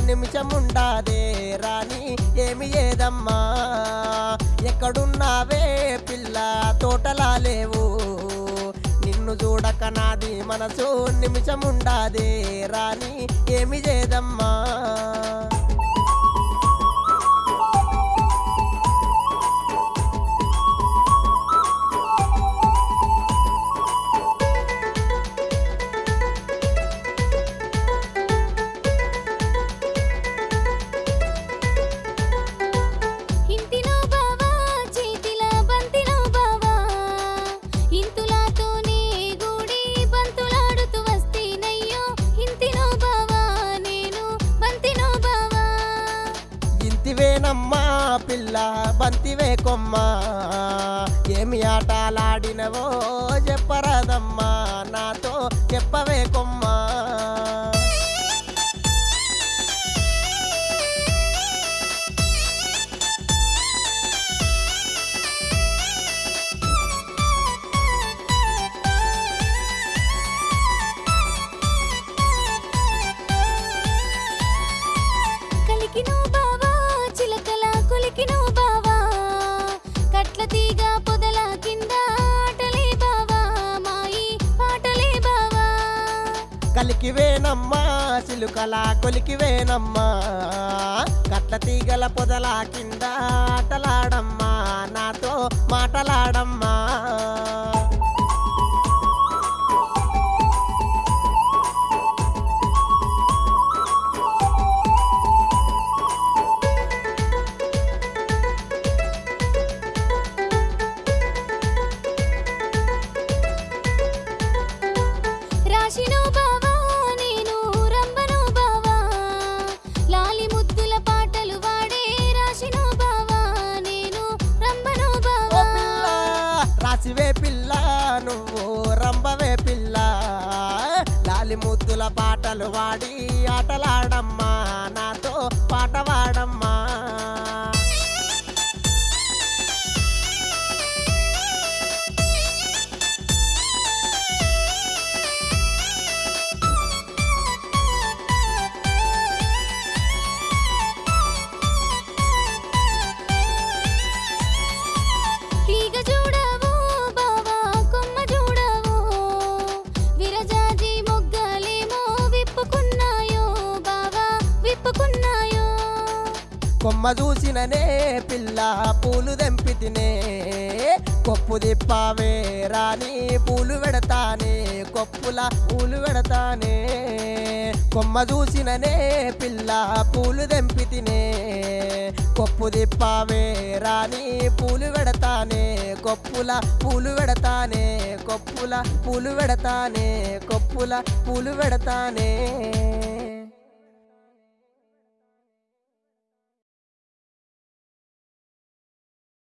నిమిషముండాదే. రాని ఏమి ఏదమ్మా? ఎక్కడున్నావే పిల్ల? తోటలా లేవు. నిన్ను చూడక నాది మనసు నిమిషముండాదే. రాని ఏమి చేదమ్మా ఇంతివేనమ్మా పిల్ల బంతివే కొమ్మ. ఏమి ఆటలాడినవో చెప్పరాదమ్మా నాతో చెప్పవే కొమ్మా. కలికివేనమ్మా సిలుకల కొలికివేనమ్మా కట్ల తీగల పొదల కింద ఆటలాడమ్మా నాతో మాటలాడమ్మా. రాశినో పిల్ల. లాలి ముద్దుల పాటలు వాడి ఆటలాడమ్మా. విప్పుకున్నాయో కొమ్మ చూసిననే పిల్ల పూలు దెంపితినే కొప్పు దిప్పావే రాని పూలు పెడతానే. కొప్పుల పూలు పెడతానే. కొమ్మ చూసిననే పిల్ల పూలు దెంపితినే కొప్పు దిప్పావే రాని పూలు పెడతానే. కొప్పుల పూలు పెడతానే. కొప్పుల పూలు పెడతానే. కొప్పుల పూలు పెడతానే.